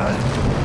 halt.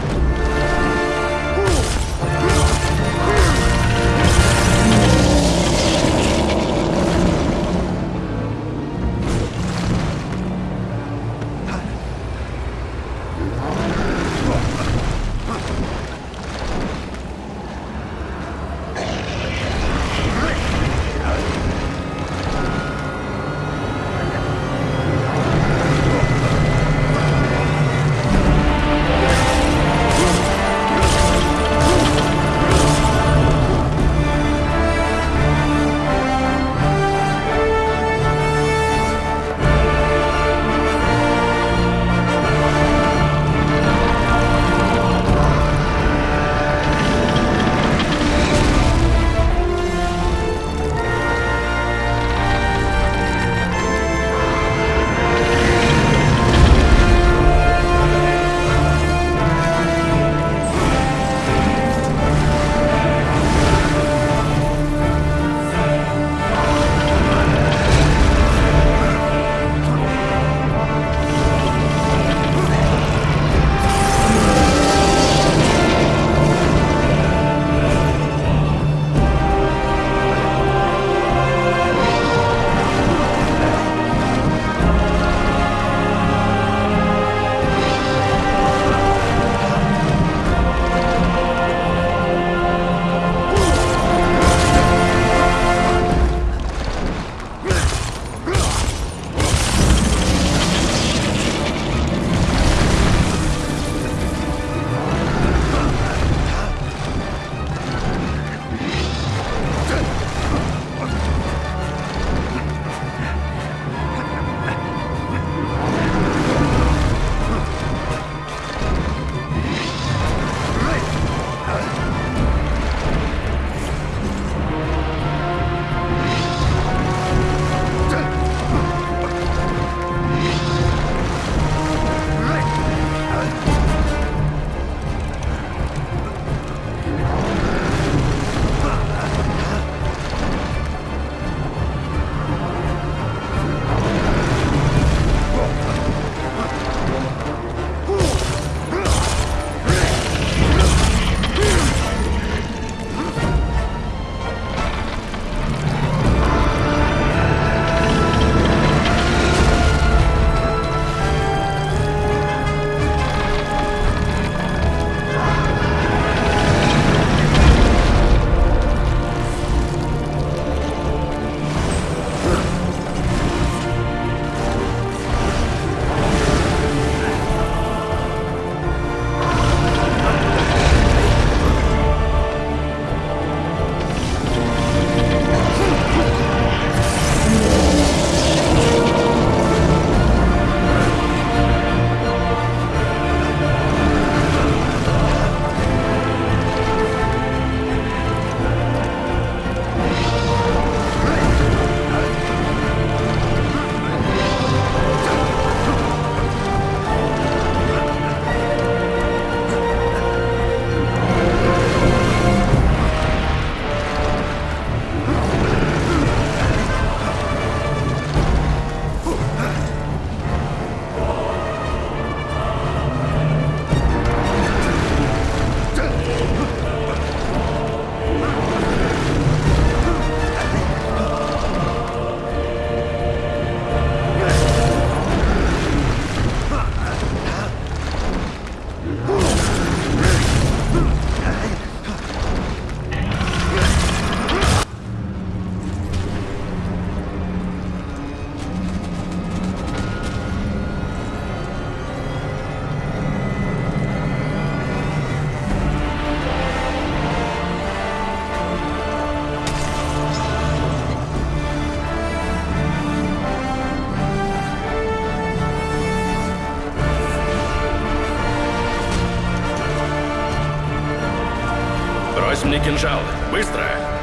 Мне кинжал. Быстро!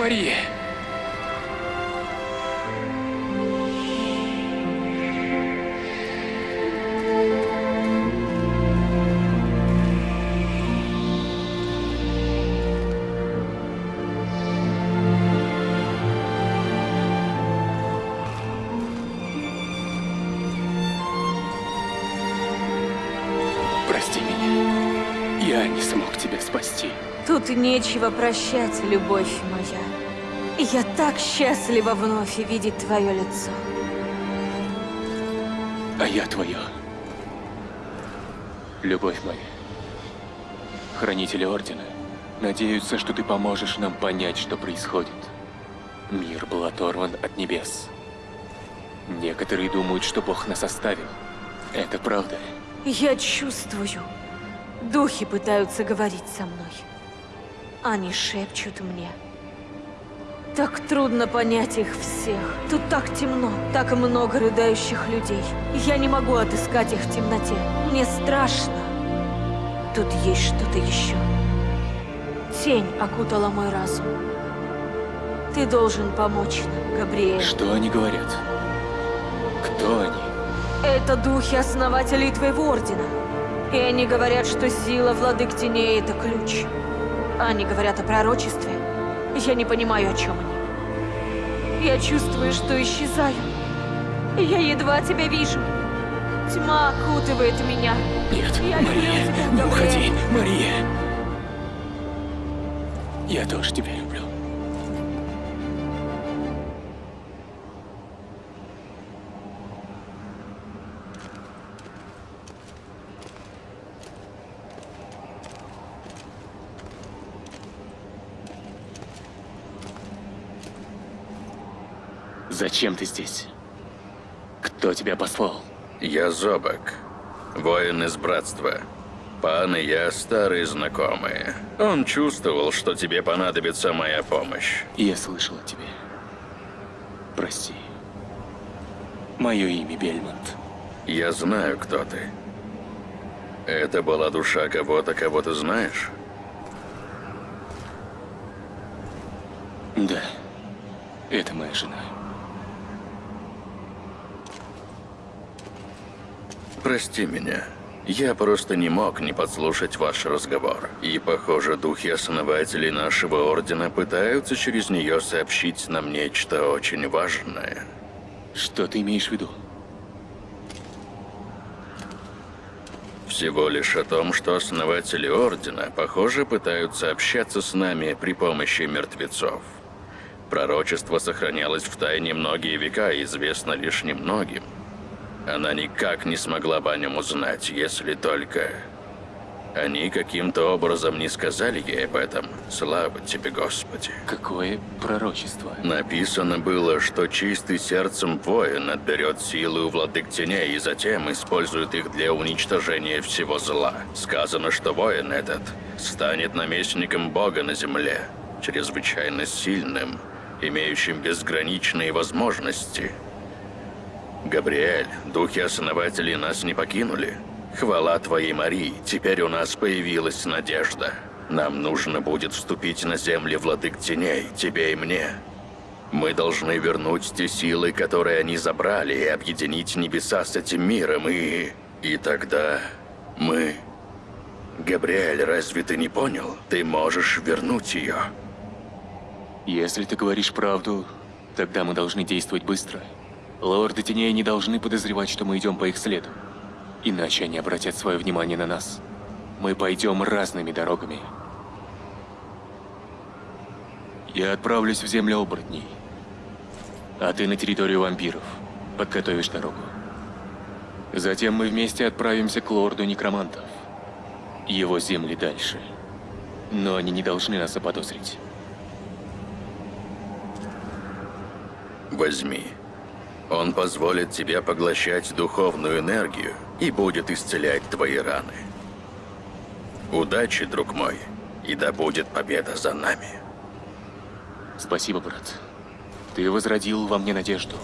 Мария! Прости меня. Я не смог тебя спасти. Тут нечего прощать, любовь моя. Я так счастлива вновь видеть твое лицо. А я твое. Любовь моя. Хранители Ордена надеются, что ты поможешь нам понять, что происходит. Мир был оторван от небес. Некоторые думают, что Бог нас оставил. Это правда. Я чувствую. Духи пытаются говорить со мной. Они шепчут мне. Так трудно понять их всех. Тут так темно, так много рыдающих людей. Я не могу отыскать их в темноте. Мне страшно. Тут есть что-то еще. Тень окутала мой разум. Ты должен помочь нам, Габриэль. Что они говорят? Кто они? Это духи основателей твоего ордена. И они говорят, что сила владык теней — это ключ. Они говорят о пророчестве. Я не понимаю, о чем они. Я чувствую, что исчезаю. Я едва тебя вижу. Тьма окутывает меня. Нет, Я Мария, тебя, не уходи, Мария. Я тоже тебя Зачем ты здесь? Кто тебя послал? Я Зобак, воин из Братства. Пан и я старые знакомые. Он чувствовал, что тебе понадобится моя помощь. Я слышал о тебе. Прости. Мое имя Бельмонт. Я знаю, кто ты. Это была душа кого-то, кого ты знаешь? Да. Это моя жена. Прости меня. Я просто не мог не подслушать ваш разговор. И, похоже, духи-основателей нашего Ордена пытаются через нее сообщить нам нечто очень важное. Что ты имеешь в виду? Всего лишь о том, что основатели Ордена, похоже, пытаются общаться с нами при помощи мертвецов. Пророчество сохранялось в тайне многие века и известно лишь немногим. Она никак не смогла бы о нем узнать, если только... Они каким-то образом не сказали ей об этом. Слава тебе, Господи. Какое пророчество? Написано было, что чистый сердцем воин отберет силы у владык теней и затем использует их для уничтожения всего зла. Сказано, что воин этот станет наместником Бога на земле, чрезвычайно сильным, имеющим безграничные возможности. Габриэль, духи-основатели нас не покинули. Хвала твоей Марии, теперь у нас появилась надежда. Нам нужно будет вступить на земли владык теней, тебе и мне. Мы должны вернуть те силы, которые они забрали, и объединить небеса с этим миром, и... И тогда мы... Габриэль, разве ты не понял? Ты можешь вернуть ее. Если ты говоришь правду, тогда мы должны действовать быстро. Лорды Теней не должны подозревать, что мы идем по их следу. Иначе они обратят свое внимание на нас. Мы пойдем разными дорогами. Я отправлюсь в землю оборотней. А ты на территорию вампиров. Подготовишь дорогу. Затем мы вместе отправимся к лорду некромантов. Его земли дальше. Но они не должны нас заподозрить. Возьми. Он позволит тебе поглощать духовную энергию и будет исцелять твои раны. Удачи, друг мой, и да будет победа за нами. Спасибо, брат. Ты возродил во мне надежду.